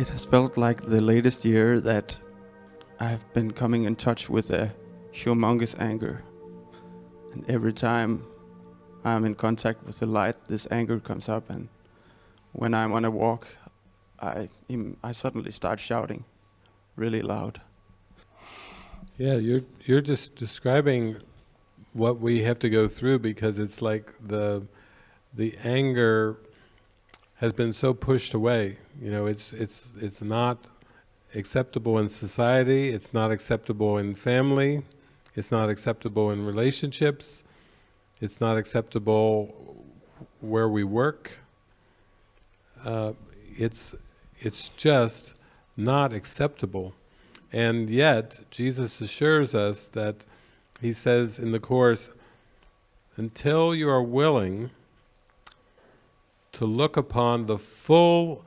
It has felt like the latest year that I have been coming in touch with a humongous anger. And every time I'm in contact with the light, this anger comes up. And when I'm on a walk, I, I suddenly start shouting really loud. Yeah, you're, you're just describing what we have to go through because it's like the, the anger has been so pushed away. You know, it's, it's, it's not acceptable in society, it's not acceptable in family, it's not acceptable in relationships, it's not acceptable where we work. Uh, it's, it's just not acceptable. And yet, Jesus assures us that, he says in the Course, until you are willing to look upon the full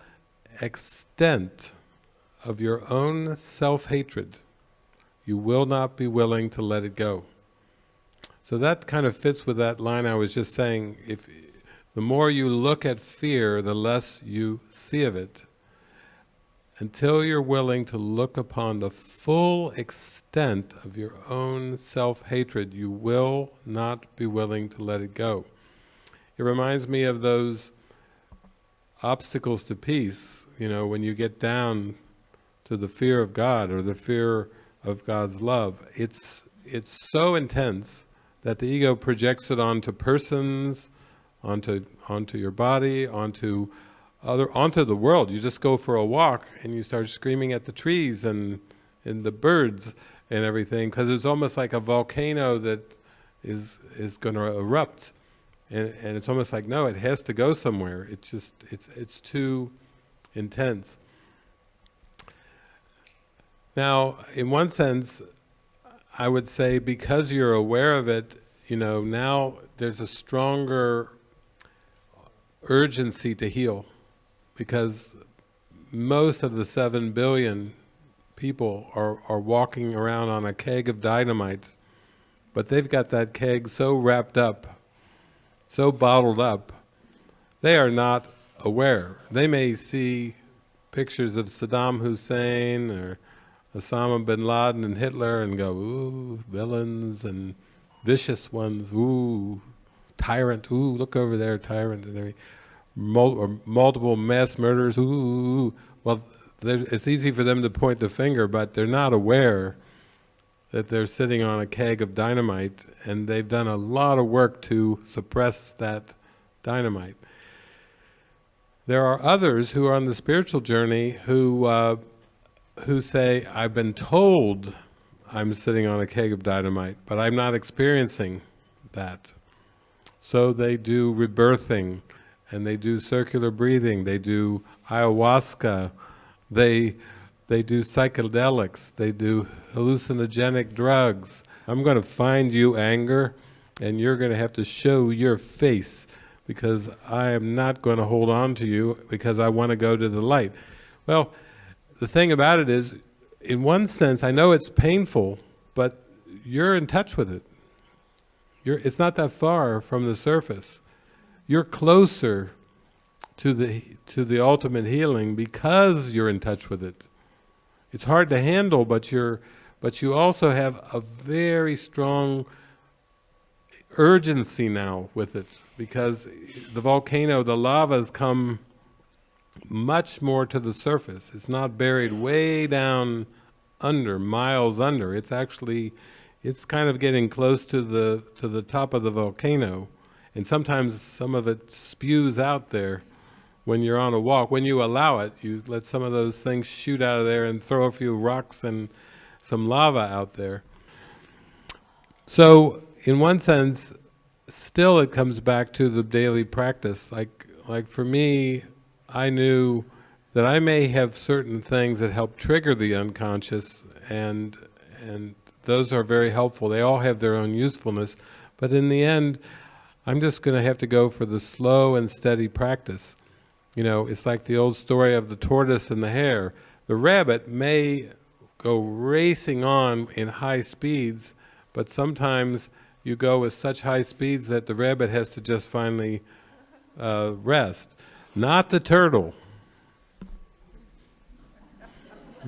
extent of your own self-hatred, you will not be willing to let it go. So that kind of fits with that line I was just saying, if the more you look at fear, the less you see of it. Until you're willing to look upon the full extent of your own self-hatred, you will not be willing to let it go. It reminds me of those obstacles to peace, you know, when you get down to the fear of God or the fear of God's love, it's, it's so intense that the ego projects it onto persons, onto, onto your body, onto other, onto the world. You just go for a walk and you start screaming at the trees and, and the birds and everything, because it's almost like a volcano that is, is going to erupt and, and it's almost like, no, it has to go somewhere. It's just, it's, it's too intense. Now, in one sense, I would say because you're aware of it, you know, now there's a stronger urgency to heal because most of the seven billion people are, are walking around on a keg of dynamite, but they've got that keg so wrapped up so bottled up, they are not aware. They may see pictures of Saddam Hussein or Osama bin Laden and Hitler and go, ooh, villains and vicious ones, ooh, tyrant, ooh, look over there, tyrant, and or multiple mass murders, ooh, well, it's easy for them to point the finger, but they're not aware that they're sitting on a keg of dynamite and they've done a lot of work to suppress that dynamite. There are others who are on the spiritual journey who, uh, who say, I've been told I'm sitting on a keg of dynamite, but I'm not experiencing that. So they do rebirthing, and they do circular breathing, they do ayahuasca, they they do psychedelics, they do hallucinogenic drugs. I'm going to find you anger and you're going to have to show your face because I am not going to hold on to you because I want to go to the light. Well, the thing about it is, in one sense, I know it's painful, but you're in touch with it. You're, it's not that far from the surface. You're closer to the, to the ultimate healing because you're in touch with it. It's hard to handle, but you're, but you also have a very strong urgency now with it because the volcano, the lava has come much more to the surface. It's not buried way down under, miles under. It's actually, it's kind of getting close to the, to the top of the volcano. And sometimes some of it spews out there when you're on a walk, when you allow it, you let some of those things shoot out of there and throw a few rocks and some lava out there. So, in one sense, still it comes back to the daily practice. Like, like for me, I knew that I may have certain things that help trigger the unconscious, and and those are very helpful. They all have their own usefulness, but in the end, I'm just going to have to go for the slow and steady practice. You know, it's like the old story of the tortoise and the hare. The rabbit may go racing on in high speeds, but sometimes you go with such high speeds that the rabbit has to just finally uh, rest. Not the turtle.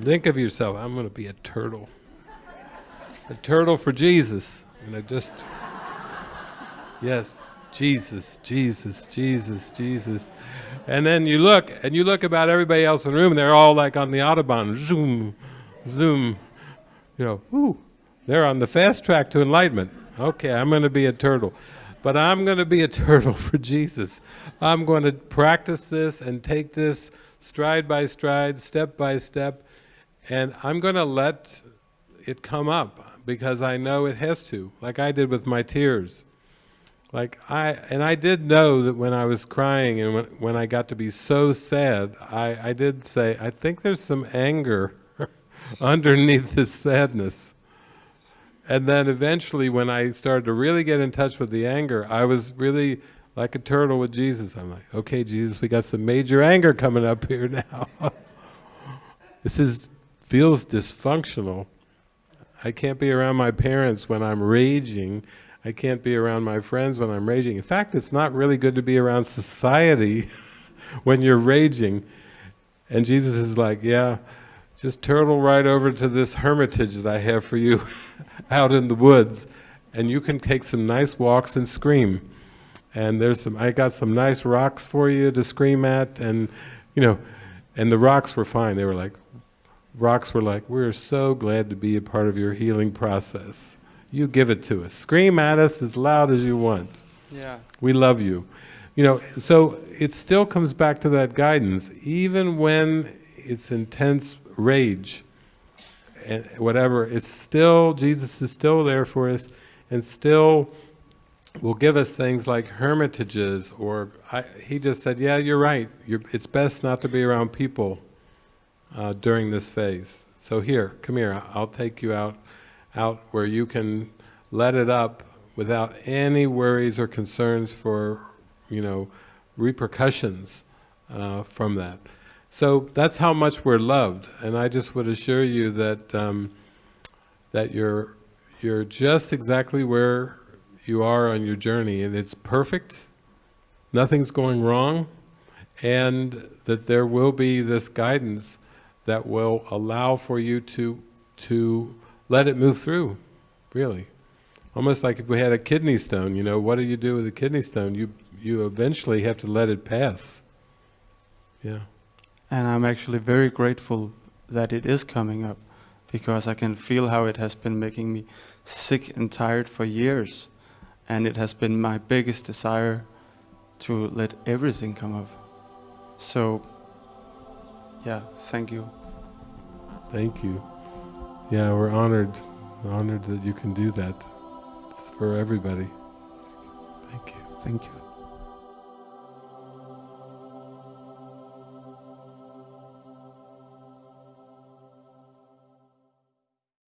Think of yourself, I'm going to be a turtle. A turtle for Jesus. You know, just, yes, Jesus, Jesus, Jesus, Jesus. And then you look, and you look about everybody else in the room, and they're all like on the Autobahn, zoom, zoom. You know, whoo, they're on the fast track to enlightenment. Okay, I'm going to be a turtle. But I'm going to be a turtle for Jesus. I'm going to practice this and take this stride by stride, step by step, and I'm going to let it come up because I know it has to, like I did with my tears. Like I, and I did know that when I was crying and when, when I got to be so sad, I, I did say, I think there's some anger underneath this sadness. And then eventually when I started to really get in touch with the anger, I was really like a turtle with Jesus. I'm like, okay, Jesus, we got some major anger coming up here now. this is feels dysfunctional. I can't be around my parents when I'm raging. I can't be around my friends when I'm raging. In fact, it's not really good to be around society when you're raging. And Jesus is like, yeah, just turtle right over to this hermitage that I have for you out in the woods, and you can take some nice walks and scream. And there's some, I got some nice rocks for you to scream at, and you know, and the rocks were fine. They were like, rocks were like, we're so glad to be a part of your healing process. You give it to us. Scream at us as loud as you want. Yeah. We love you. You know, so it still comes back to that guidance, even when it's intense rage and whatever, it's still, Jesus is still there for us and still will give us things like hermitages or, I, he just said, yeah, you're right, you're, it's best not to be around people uh, during this phase. So here, come here, I'll take you out, out where you can let it up without any worries or concerns for, you know, repercussions uh, from that. So that's how much we're loved, and I just would assure you that um, that you're you're just exactly where you are on your journey, and it's perfect. Nothing's going wrong, and that there will be this guidance that will allow for you to to let it move through, really. Almost like if we had a kidney stone, you know, what do you do with a kidney stone? You you eventually have to let it pass. Yeah. And I'm actually very grateful that it is coming up because I can feel how it has been making me sick and tired for years. And it has been my biggest desire to let everything come up. So, yeah, thank you. Thank you. Yeah, we're honored, honored that you can do that. It's for everybody. Thank you. Thank you.